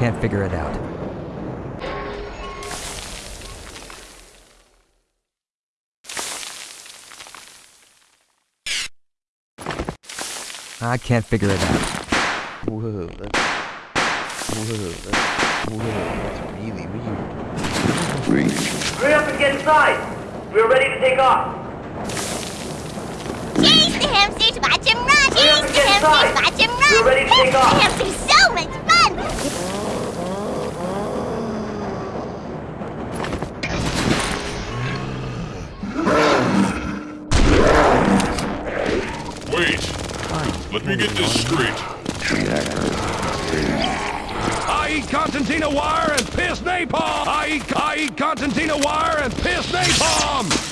can't figure it out. I can't figure it out. Whoa, that's... Whoa, that's... Whoa, that's really weird. Hurry up and get inside! We're ready to take off! Chase the hamsters, watch them run! Hurry Chase the hamsters, watch them run! We're ready to take off. The hamsters so much fun! Let me get this straight. I eat concertina wire and piss napalm! I eat, I eat concertina wire and piss napalm!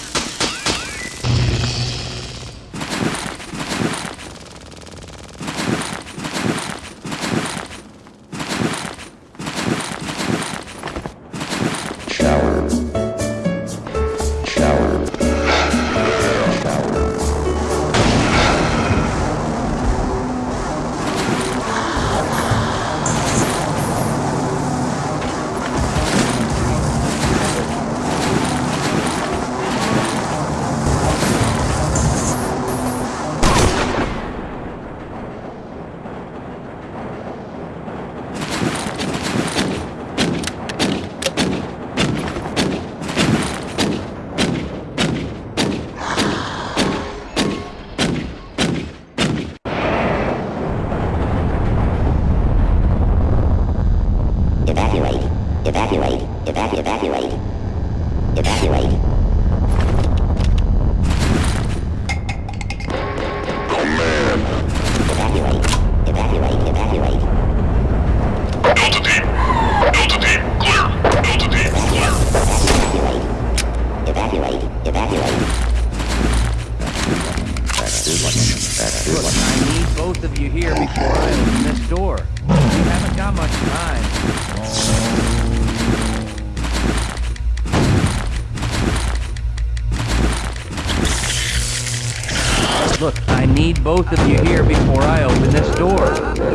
Both of you before I open this door.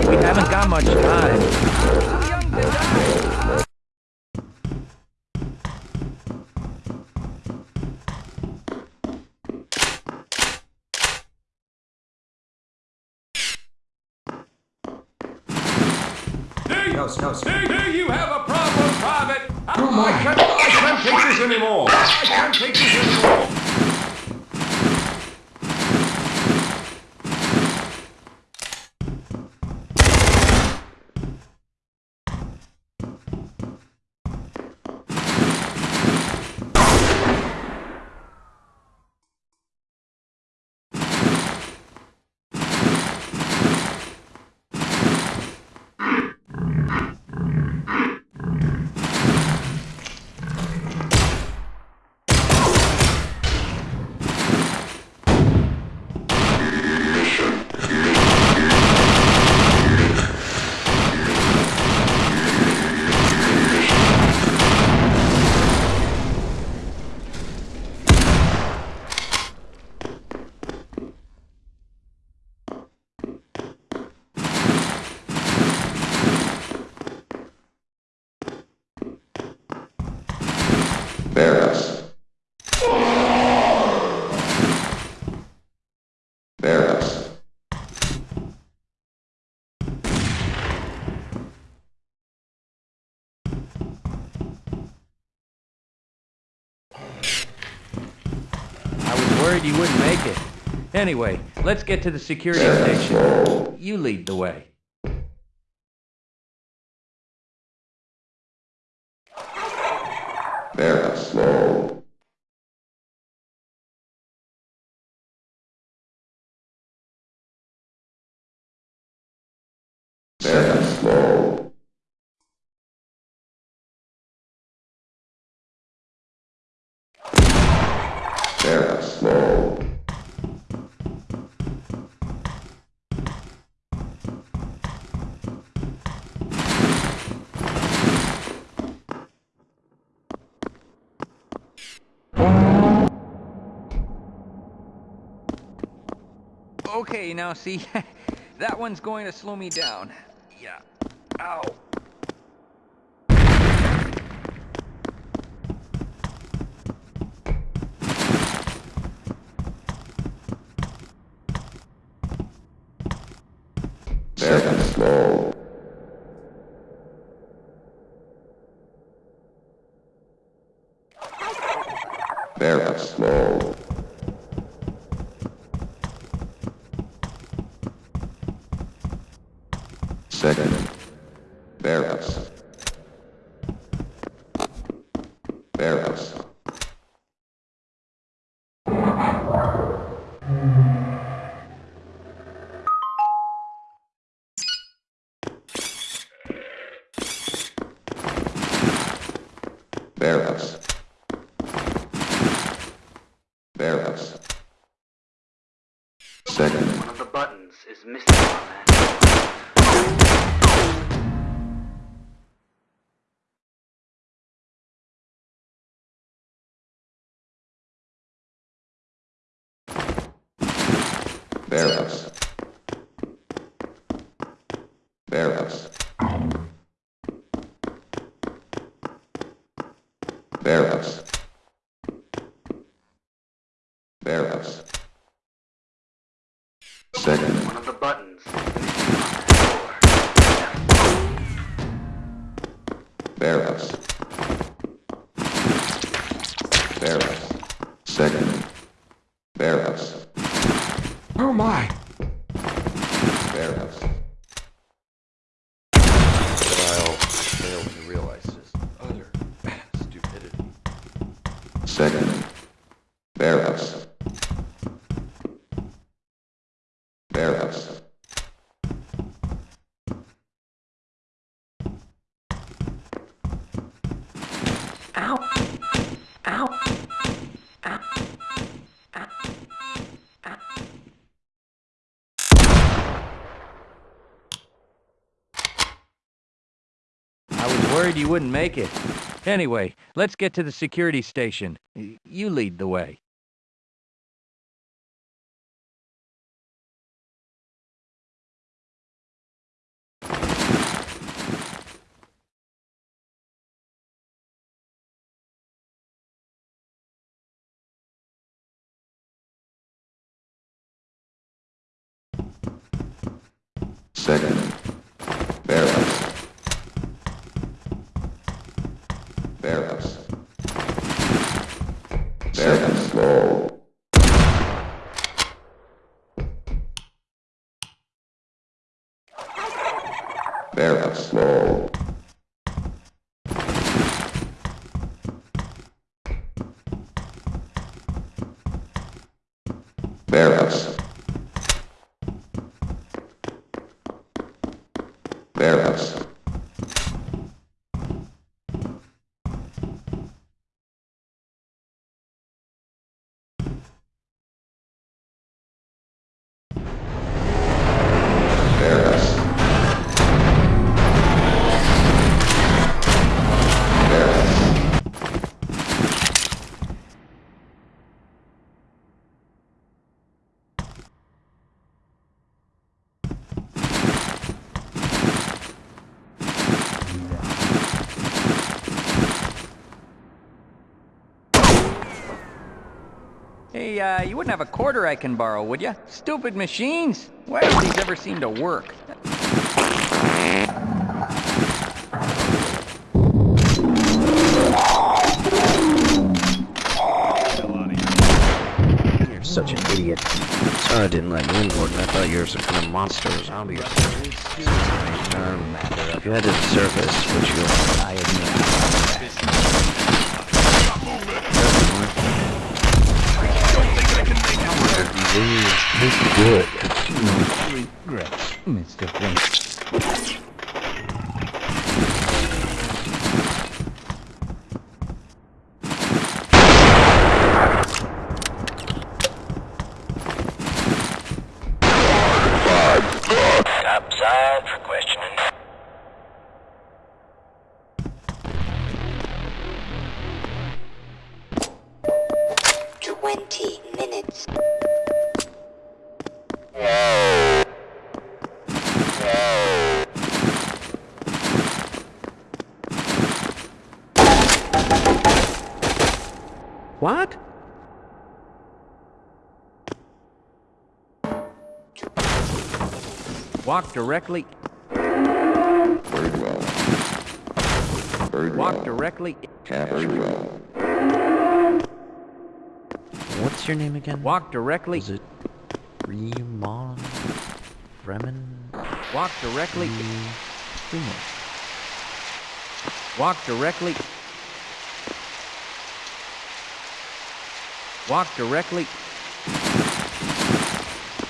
We haven't got much time. Hey, no, no, hey, hey, you have a problem, Private! I can't, I can't take this anymore! I can't take this anymore! Barris. Barris. I was worried you wouldn't make it. Anyway, let's get to the security station. You lead the way. Okay, now see, that one's going to slow me down. Yeah. Ow. Second. Barrels. Barrels. Barrels. Barrels. Barrels. Barrels. Second. One of the buttons is missing on that door. Barrels. Barrels. Second. Barrels. Oh my! Barrels. I'll fail when you realize just utter stupidity. Second. Barrels. Barrels. I was worried you wouldn't make it. Anyway, let's get to the security station. You lead the way. Second. Barrels. Barrels. Slow. Barrels. Slow. Wouldn't have a quarter I can borrow, would you? Stupid machines! Why don't these ever seem to work? You're such an idiot. Sorry I didn't let you in, Gordon. I thought you were some kind of monster or zombie or something. Um, if you had to surface, would you... I These good. Regrets, Mr. Flint. Walk directly, Very well. Walk directly, Very well. What's your name again? walk directly. Was it Remon? Bremen? Walk directly. Walk directly. Walk directly.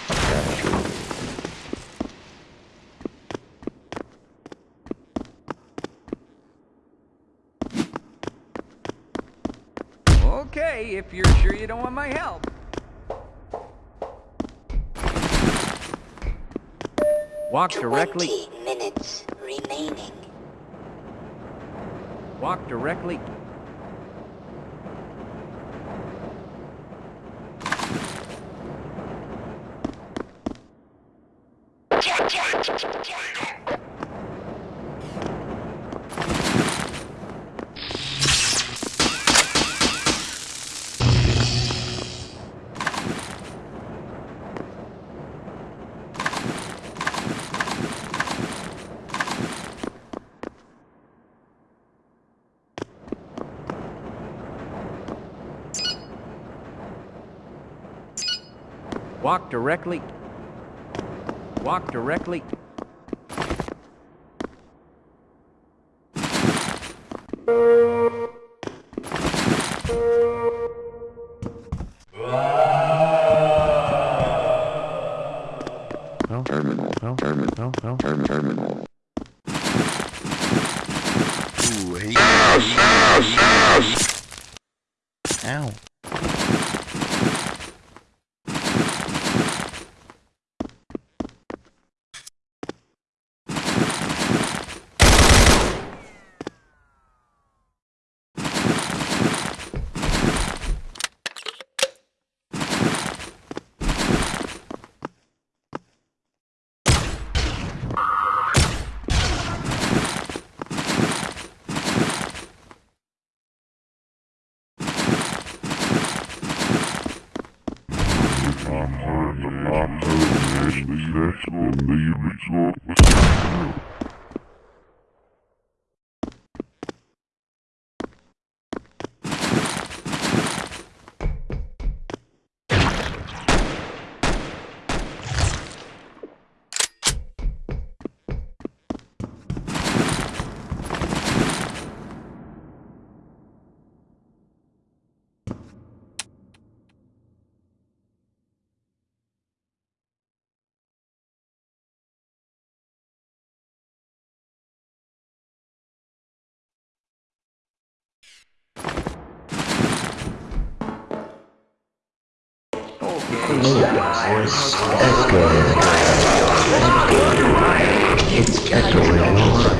Captured. Okay, if you're sure you don't want my help. Walk directly. minutes remaining. Walk directly. Walk directly. Walk directly.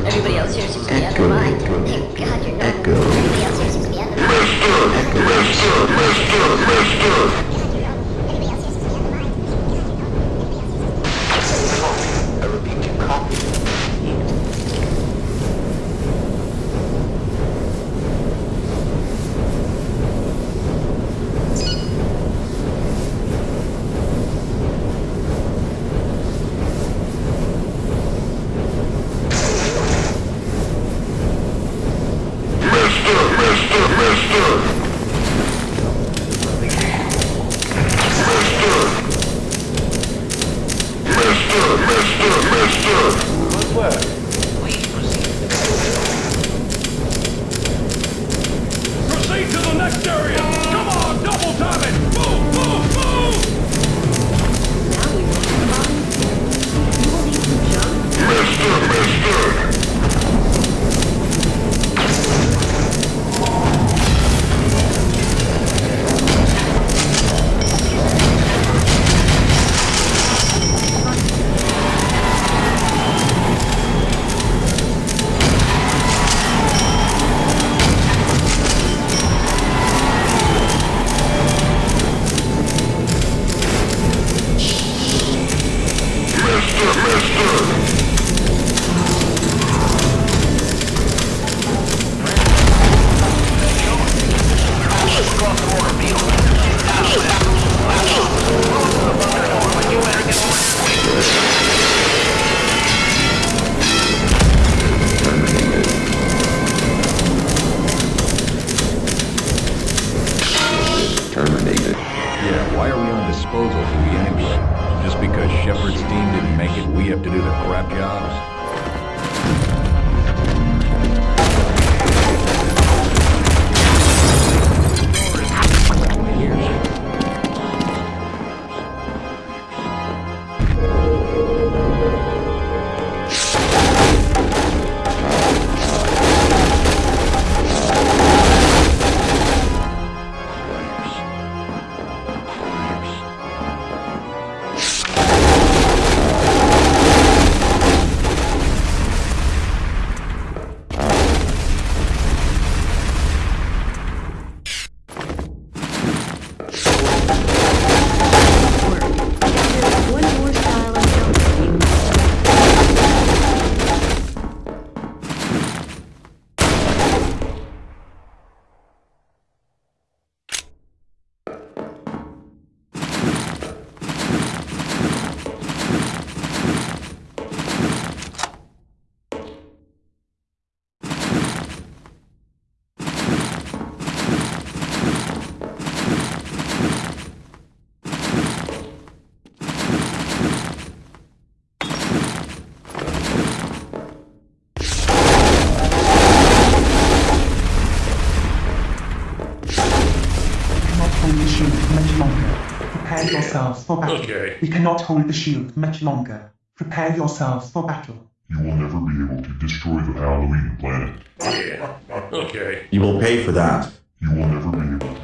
Everybody else here seems to be out of mind. Thank God you're not. Everybody else here seems to be out of mind. Proceed we have to do the crap jobs. We cannot hold the shield much longer. Prepare yourselves for battle. You will never be able to destroy the Halloween planet. Yeah, okay. You will pay for that. You will never be able to.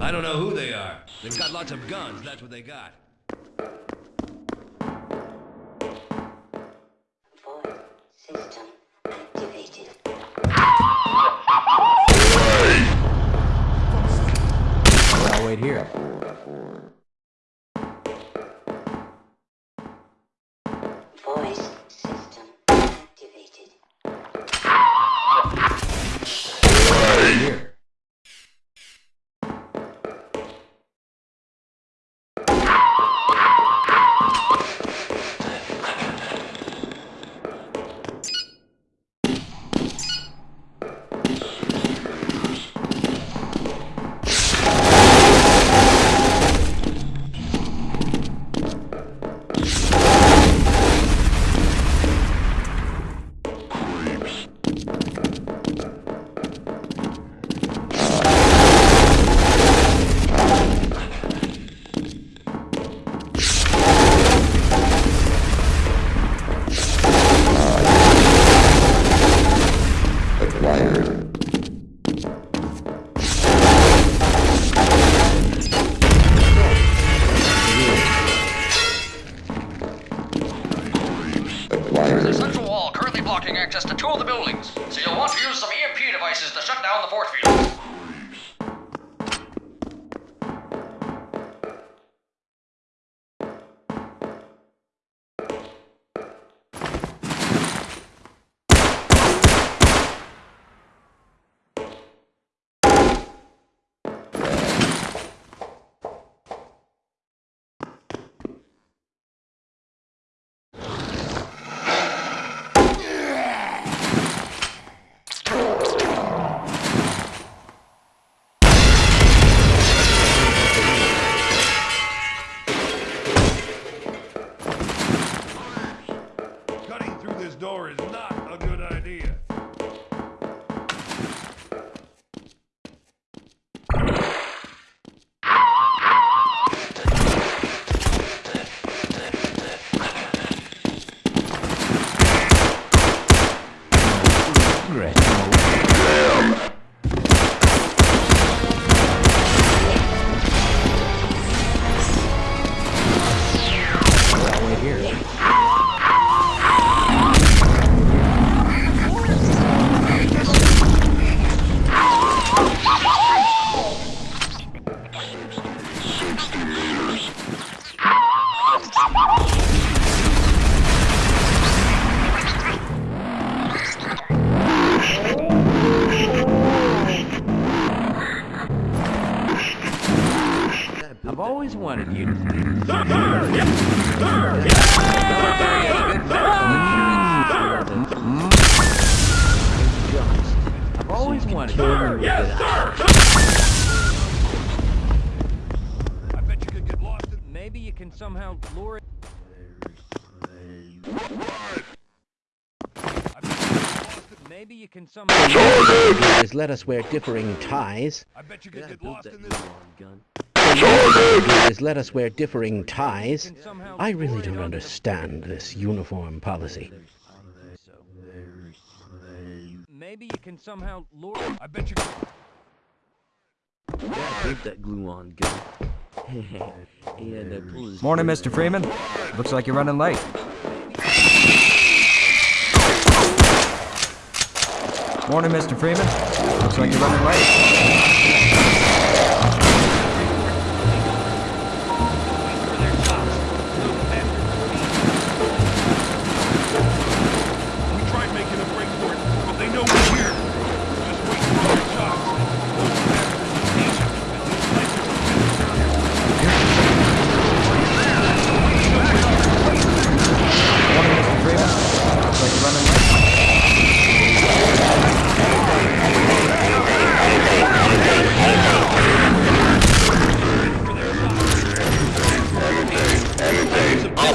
I don't know who they are. They've got lots of guns, that's what they got. Here. Let us wear differing ties. I bet you could get lost in this... is let us wear differing ties. I really don't understand this uniform policy. Maybe you can somehow lure. I bet you. Yeah, keep that glue on gun. yeah, that pull his Morning, Mr. Freeman. Looks like you're running late. Morning, Mr. Freeman. Looks like you're running late.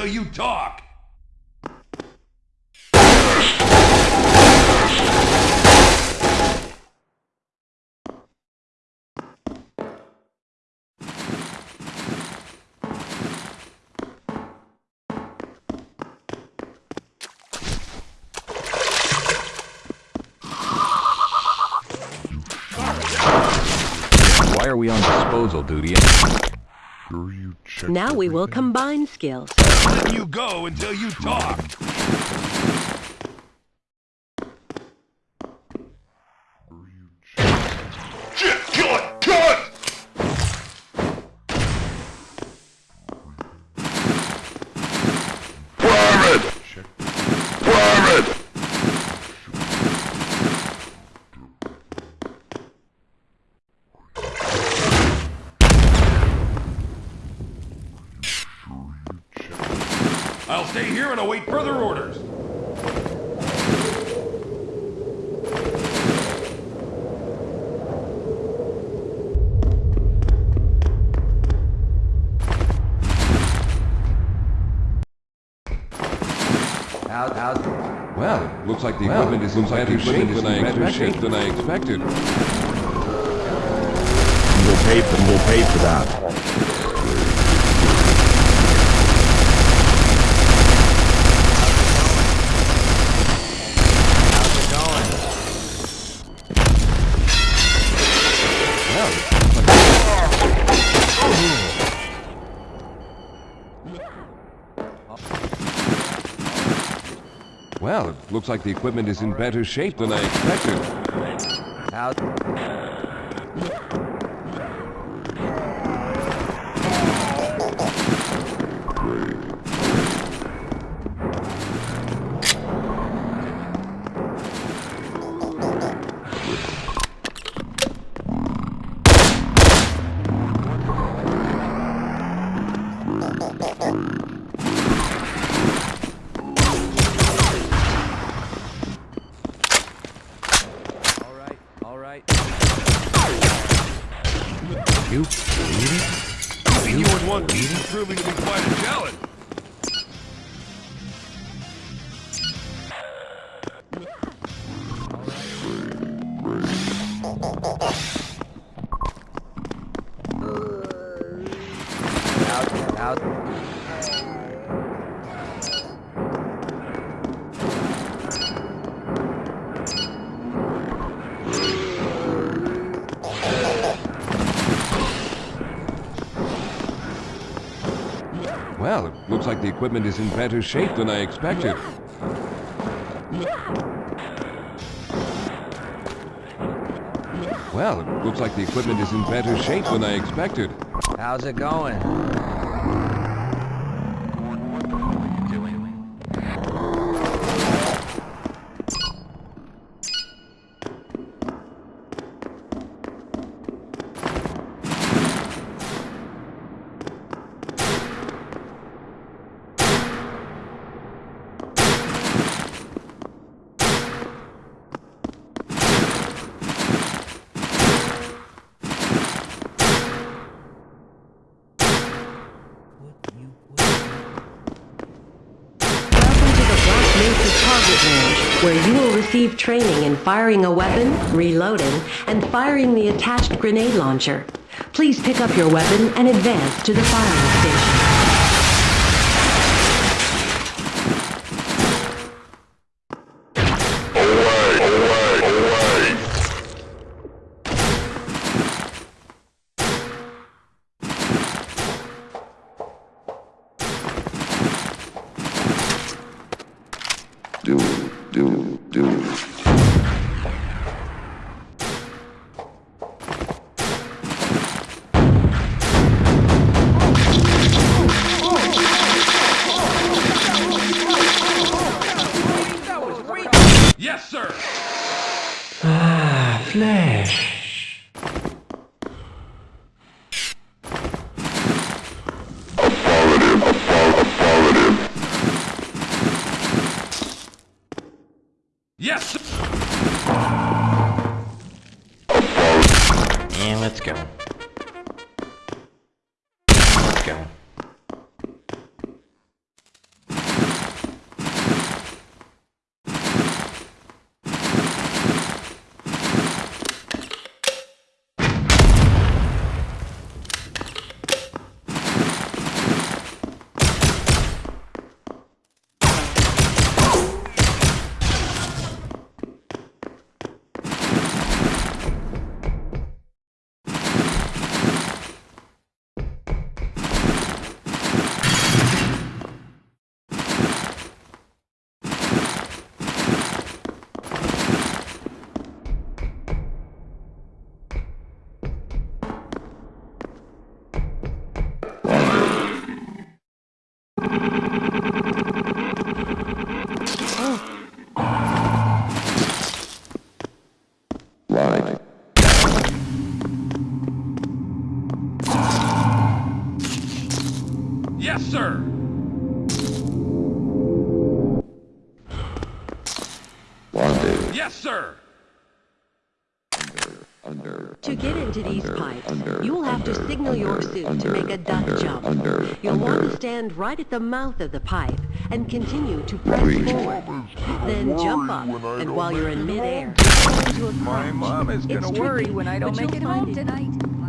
until you talk. Why are we on disposal duty? Now we will combine skills. You go until you talk. Well, looks like the equipment is in better shape than I expected. Than I expected. We'll pay for, we'll pay for that. Looks like the equipment is in better shape than I expected. You believe it? You in one proving to be quite a challenge. Equipment is in better shape than I expected. Well, it looks like the equipment is in better shape than I expected. How's it going? Welcome to the Black Mesa Target Range, where you will receive training in firing a weapon, reloading, and firing the attached grenade launcher. Please pick up your weapon and advance to the firing Under. To get into these under, pipes, under, you will have to under, signal your suit under, to make a duck under, jump. Under. You'll want to stand right at the mouth of the pipe and continue to press Breathe. forward. Then jump up, and while you're in midair, go into a My mom is It's gonna worry tricky, when I don't but make you'll it home tonight.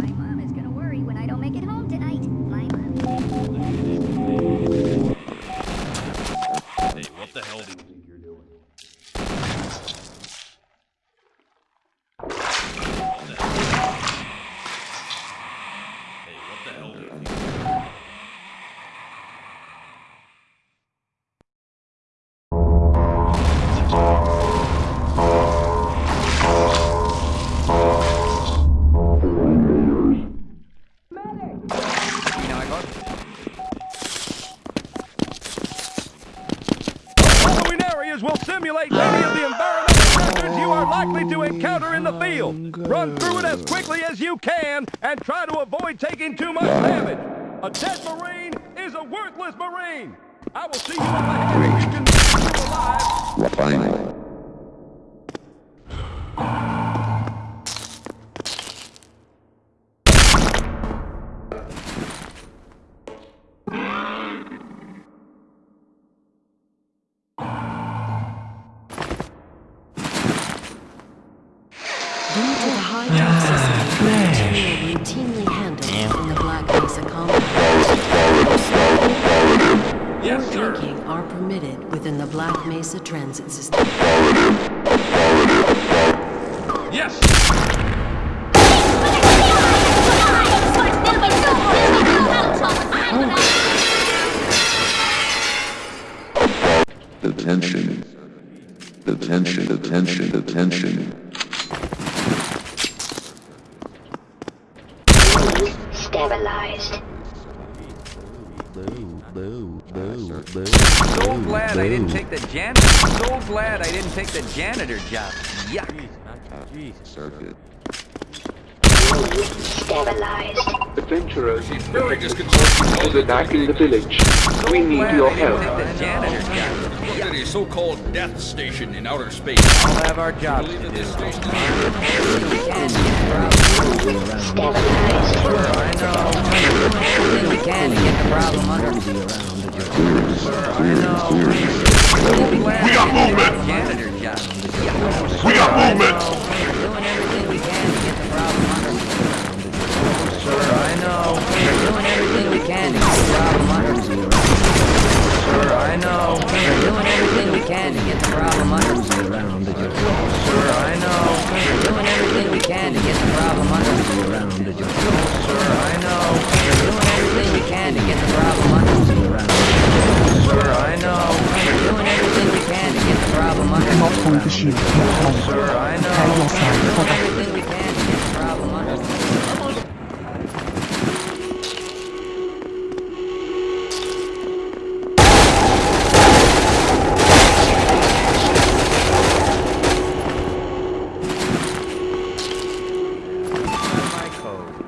Detention. Detention. Detention. So glad I didn't take the janitor. So glad I didn't take the janitor job. Yuck. Circuit. Sterilized. Adventurers, Very disconcerting. is attacking the village. We need your help. take the janitor job. Look at a so-called death station in outer space. I'll have our job to Believe that do. this station know. Doing everything we can to get the problem under. Sir, I know. Doing everything we can to get the problem under. Sir, I know. Doing everything we can to get the problem under. Sir, I know. Doing everything we can to get the problem under. Sir, I know. Doing everything we can to get the problem under. The longer. Sir, I know. For Doing the everything we can to get the problem under. My code.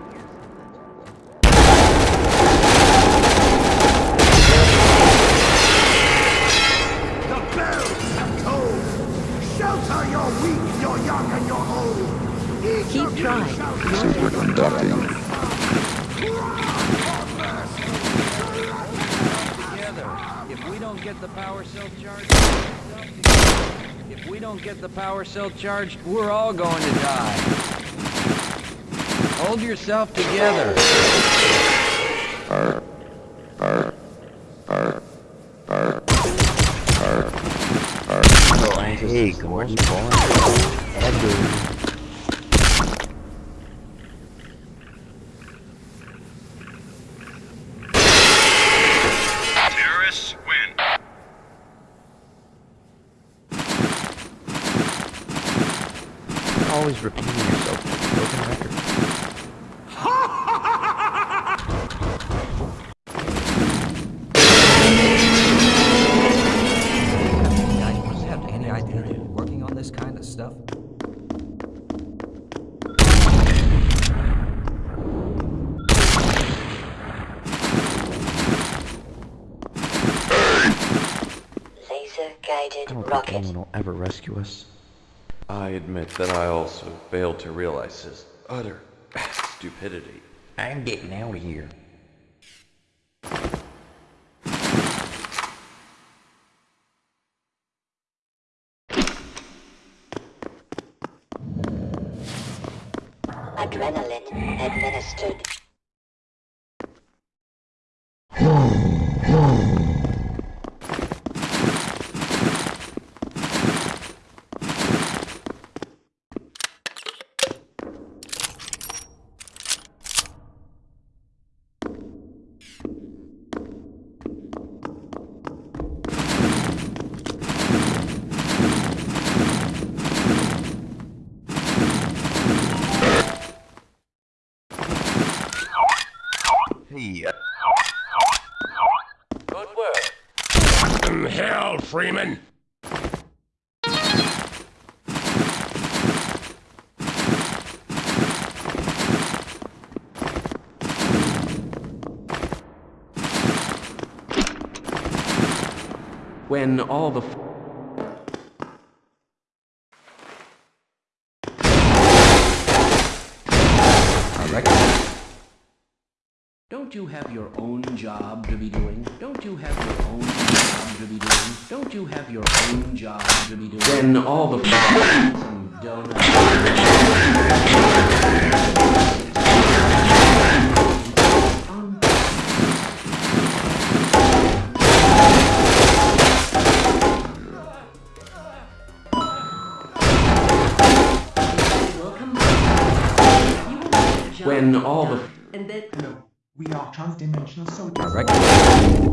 The bells have tolled. Shelter your weak, your young, and your old. Each Keep of you trying. shall Superconducting. together. If we don't get the power cell charged, if we don't get the power cell charged, we're all going to die. Hold yourself together. Hey, good morning, boy. I don't think anyone will ever rescue us. I admit that I also failed to realize his utter stupidity. I'm getting out of here. Adrenaline administered. Hey, Good work. Hell, Freeman! When all the Don't you have your own job to be doing? Don't you have your own job to be doing? Don't you have your own job to be doing? When all the and When all the then half-dimensional solid.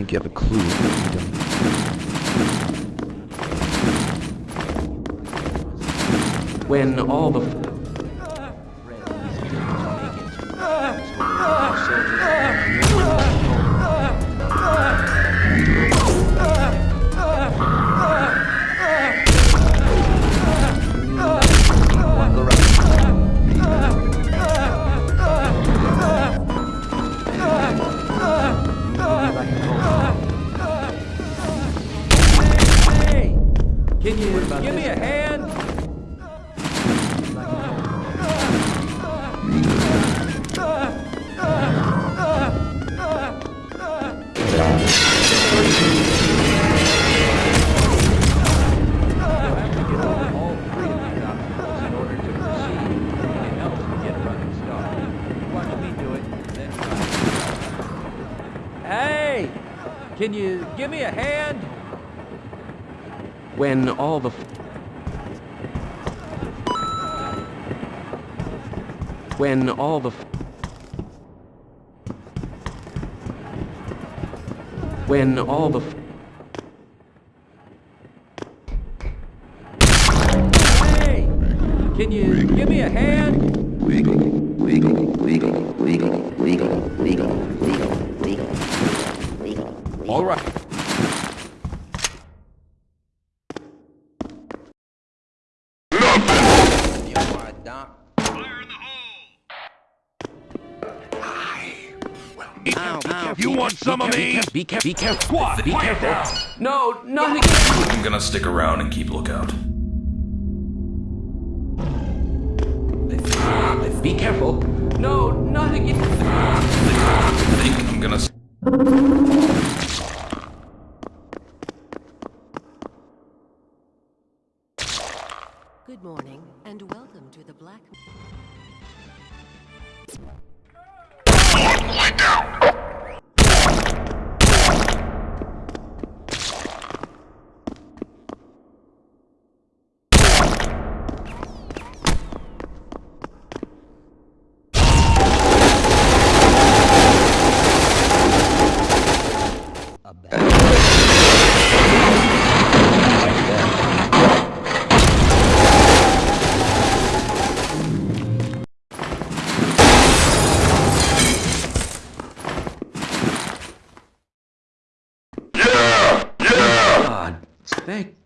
Think you have a clue when all the when all the when all the be careful be careful Squad, be careful down. no not again I'm gonna stick around and keep lookout. be careful no not again I think I'm gonna.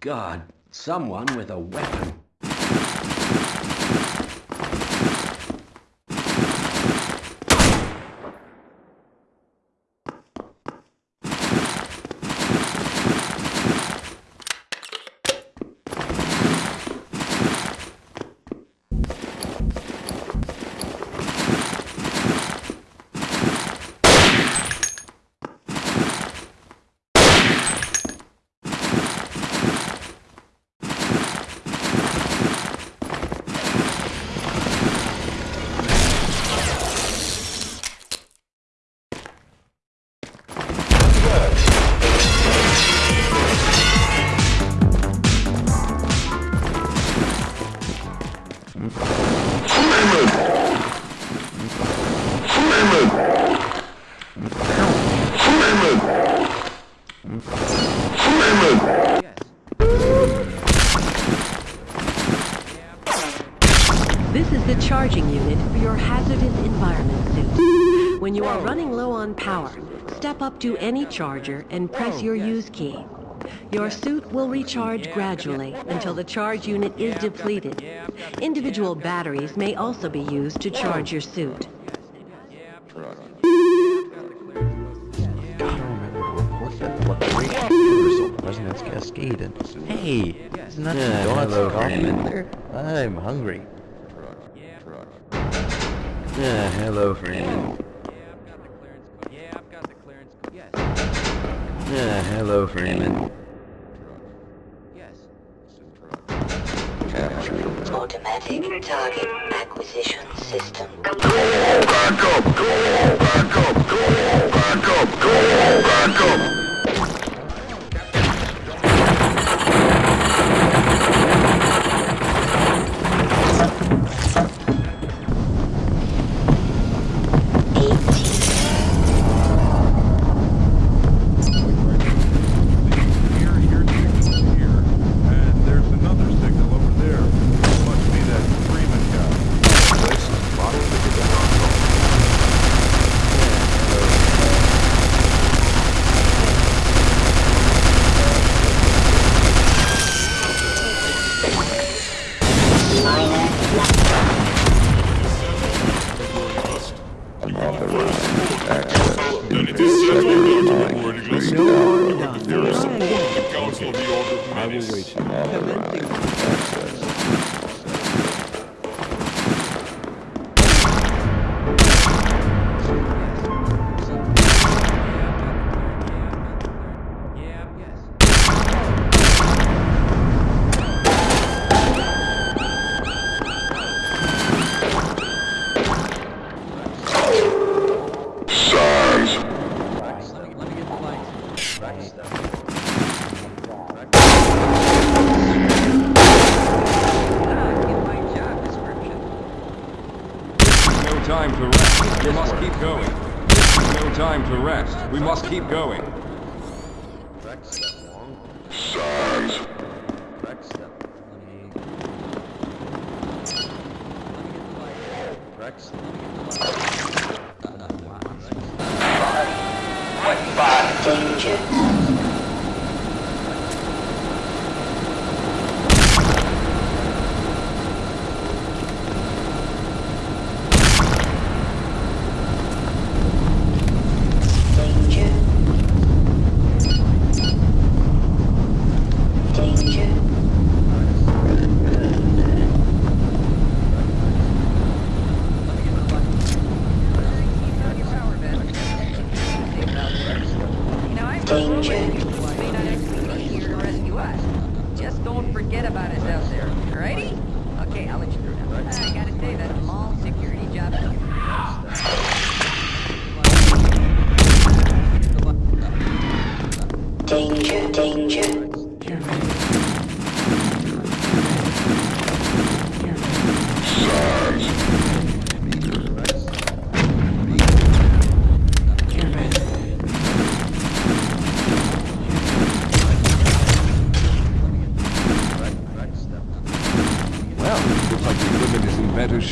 God, someone with a weapon. To any charger and press oh, your use key. Your suit will recharge gradually until the charge unit is depleted. Individual batteries may also be used to oh. charge your suit. What's that fluctuation reversal? Resonance Cascade and... Hey! Isn't that Yeah, the donuts hello, coffee in there? I'm hungry. Yeah, hello, Freeman. Yeah, hello, Freeman. Yes. Automatic target acquisition system. And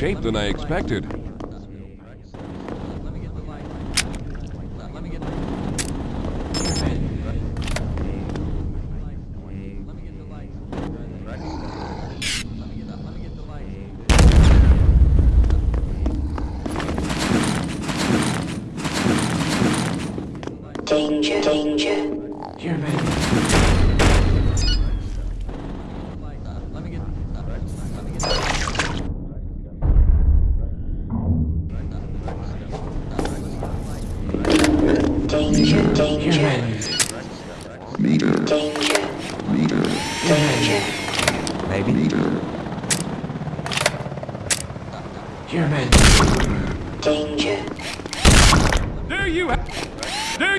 shape than I expected. Danger. Danger. Meter. Danger. Meter. Danger. Maybe. Your men. Danger. Do you have... Do...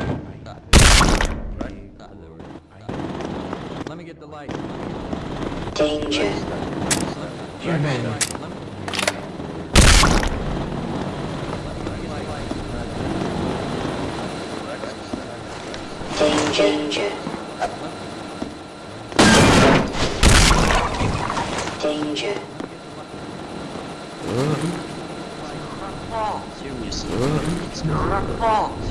Let me get the light. Danger. Your Danger. Danger. Seriously. It's not our fault.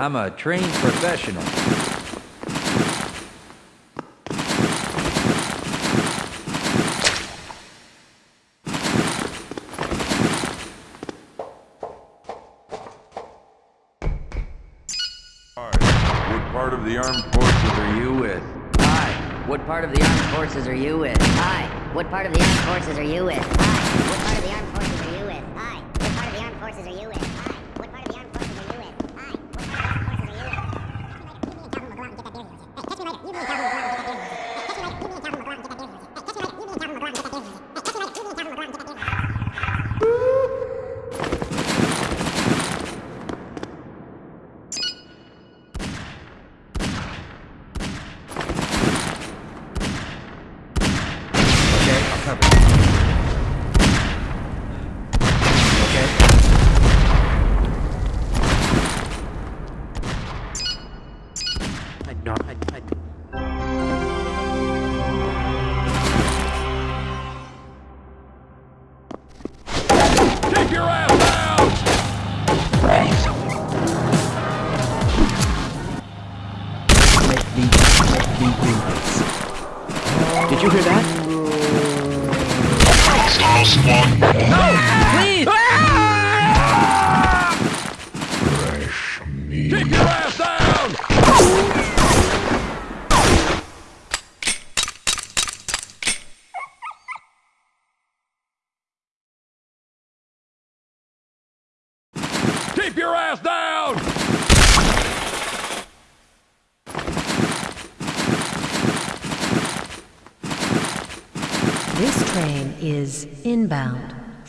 I'm a trained professional. What part of the armed forces are you with? Hi. What part of the armed forces are you with? Hi. What part of the armed forces are you with? Hi. What part of the armed forces are you with? Hi. What part of the armed forces are you with?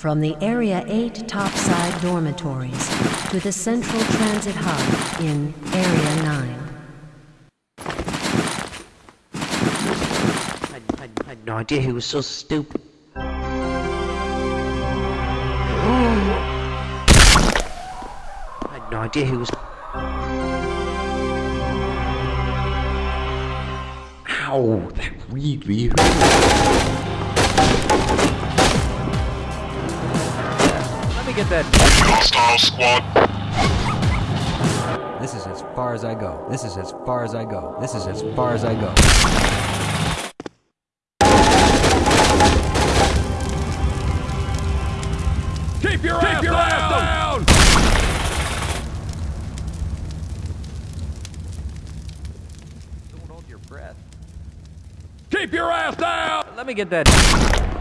From the Area 8 topside dormitories to the Central Transit Hub in Area 9. I, I, I had no idea he was so stupid. I had no idea he was. Ow, that really hurt. Me get that. Hostile squad. This is as far as I go. This is as far as I go. This is as far as I go. Keep your, ass, your down. ass down! Don't hold your breath. Keep your ass down! Let me get that.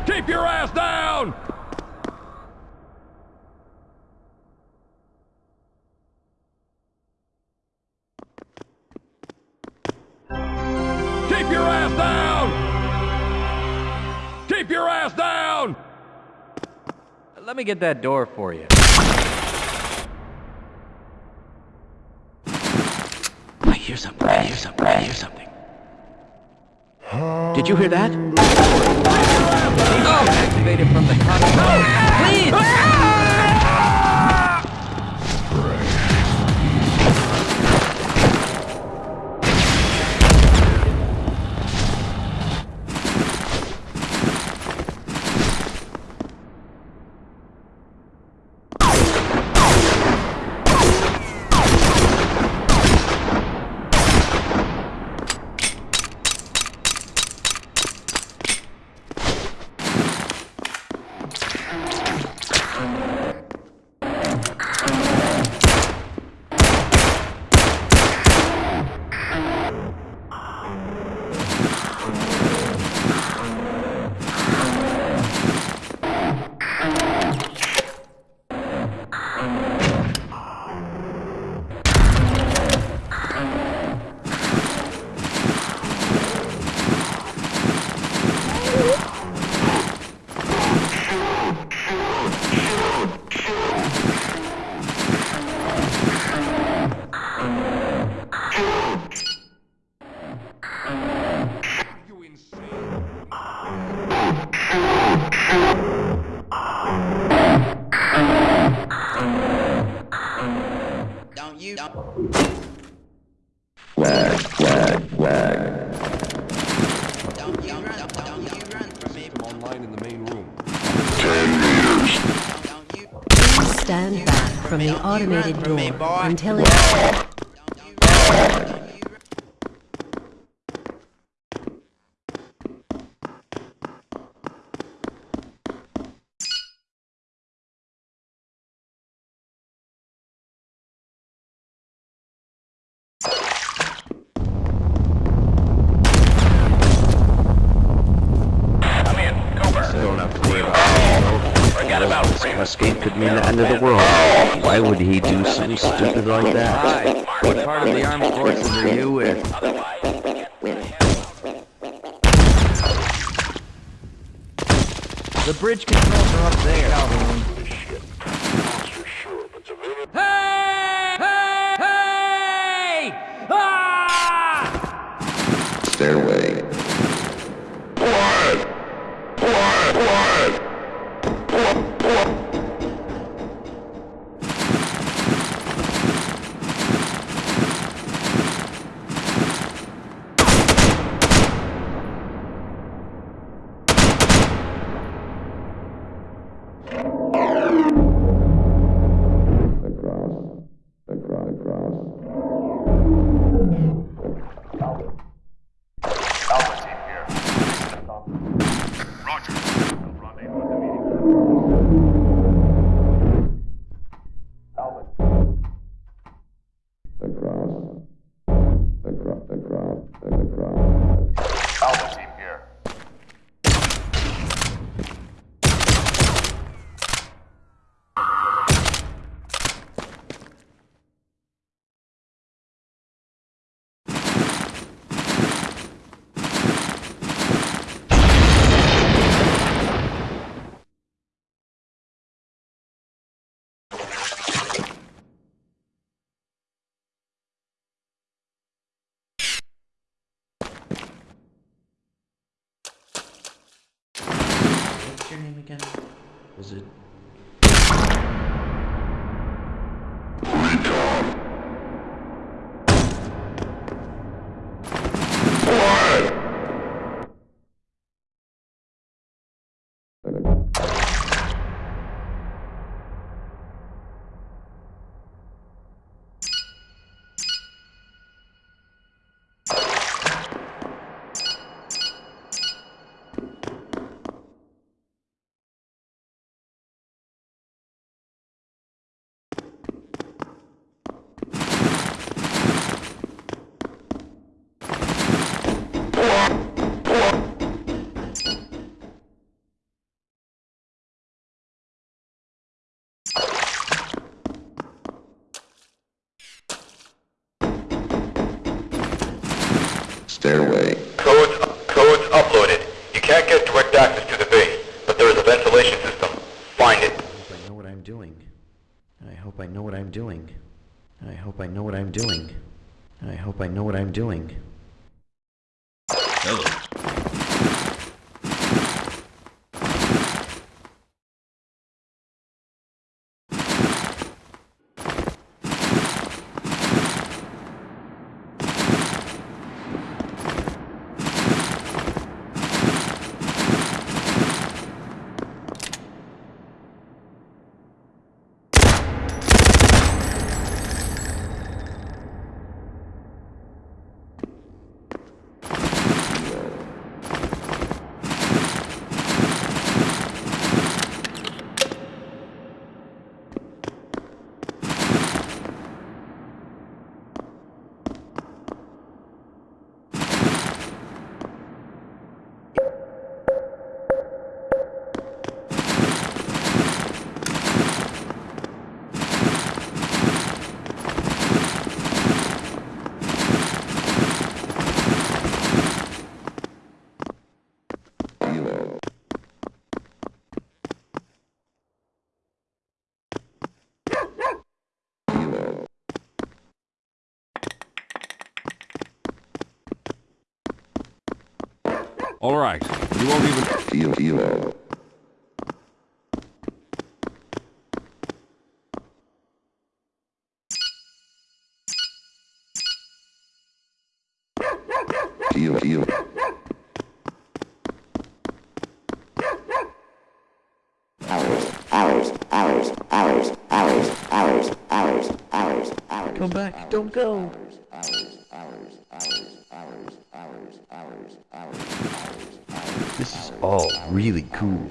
Keep your ass down! Let me get that door for you. I hear something. I hear something. I hear something. Did you hear that? Oh, activated from the console. Please! Automated door until it... Still not clear about Forget about Escape could mean the end of the world. Why would he do something stupid like that? Hi, what part of the armed forces are you with? The bridge controls are up there. Name again? Was it? Stairway. Codes, codes uploaded. You can't get direct access to the base, but there is a ventilation system. Find it. I know what I'm doing. I hope I know what I'm doing. I hope I know what I'm doing. I hope I know what I'm doing. Hello. All right. You won't even feel evil. Come back. Don't go. All really cool.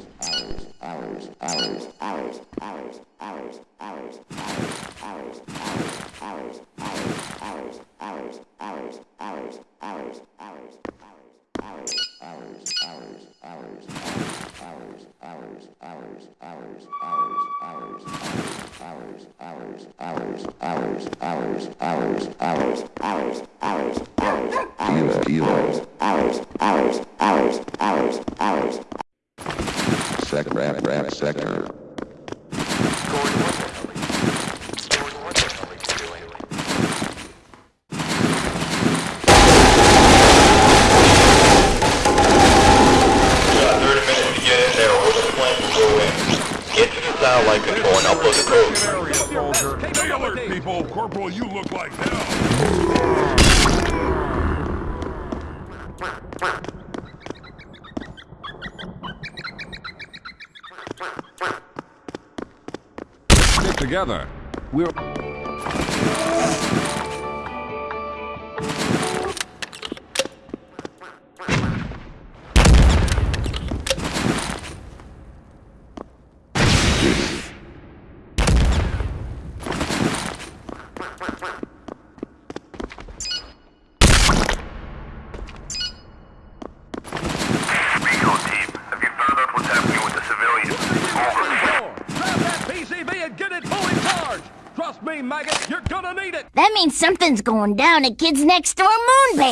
Going down at Kids Next Door.